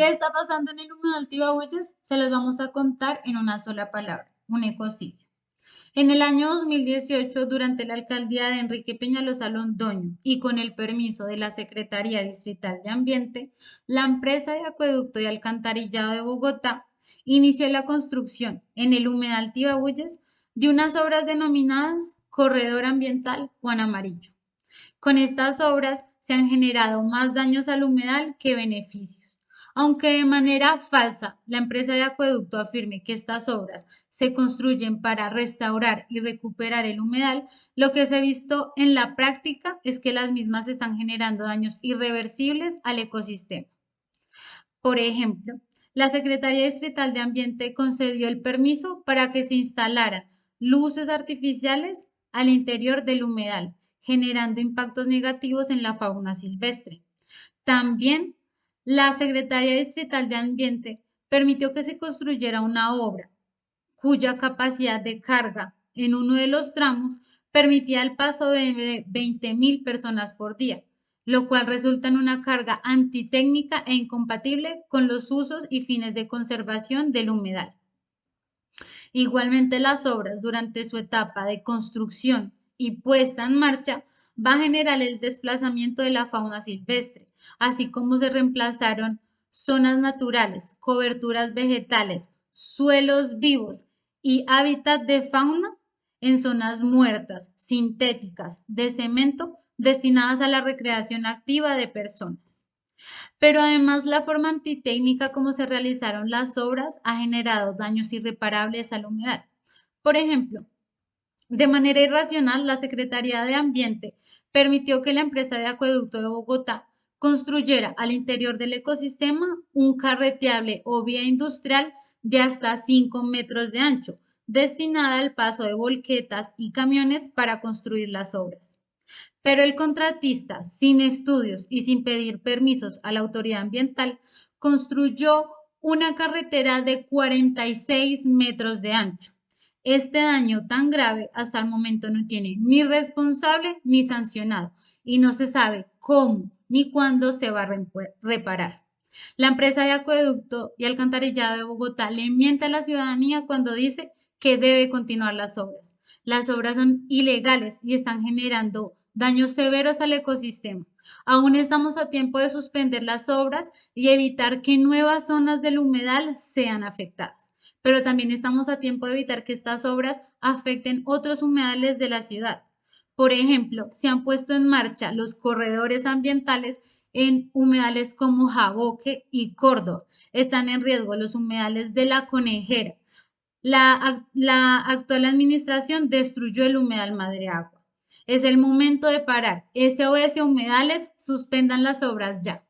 ¿Qué está pasando en el humedal Tibagüeyes? Se los vamos a contar en una sola palabra, un ecocidio. En el año 2018, durante la alcaldía de Enrique Peñalosa Londoño y con el permiso de la Secretaría Distrital de Ambiente, la empresa de acueducto y alcantarillado de Bogotá inició la construcción en el humedal Tibagüeyes de unas obras denominadas Corredor Ambiental Juan Amarillo. Con estas obras se han generado más daños al humedal que beneficios. Aunque de manera falsa la empresa de acueducto afirme que estas obras se construyen para restaurar y recuperar el humedal, lo que se ha visto en la práctica es que las mismas están generando daños irreversibles al ecosistema. Por ejemplo, la Secretaría Distrital de Ambiente concedió el permiso para que se instalaran luces artificiales al interior del humedal, generando impactos negativos en la fauna silvestre. También la Secretaría Distrital de Ambiente permitió que se construyera una obra cuya capacidad de carga en uno de los tramos permitía el paso de 20.000 personas por día, lo cual resulta en una carga antitécnica e incompatible con los usos y fines de conservación del humedal. Igualmente, las obras durante su etapa de construcción y puesta en marcha va a generar el desplazamiento de la fauna silvestre, así como se reemplazaron zonas naturales, coberturas vegetales, suelos vivos y hábitat de fauna en zonas muertas, sintéticas, de cemento, destinadas a la recreación activa de personas. Pero además la forma antitécnica como se realizaron las obras ha generado daños irreparables a la humedad. Por ejemplo, de manera irracional, la Secretaría de Ambiente permitió que la empresa de acueducto de Bogotá construyera al interior del ecosistema un carreteable o vía industrial de hasta 5 metros de ancho, destinada al paso de volquetas y camiones para construir las obras. Pero el contratista, sin estudios y sin pedir permisos a la autoridad ambiental, construyó una carretera de 46 metros de ancho. Este daño tan grave hasta el momento no tiene ni responsable ni sancionado y no se sabe cómo ni cuándo se va a reparar. La empresa de acueducto y alcantarillado de Bogotá le miente a la ciudadanía cuando dice que debe continuar las obras. Las obras son ilegales y están generando daños severos al ecosistema. Aún estamos a tiempo de suspender las obras y evitar que nuevas zonas del humedal sean afectadas. Pero también estamos a tiempo de evitar que estas obras afecten otros humedales de la ciudad. Por ejemplo, se han puesto en marcha los corredores ambientales en humedales como Jaboque y Córdoba. Están en riesgo los humedales de la Conejera. La, actual administración destruyó el humedal Madre Agua. Es el momento de parar. SOS Humedales, suspendan las obras ya.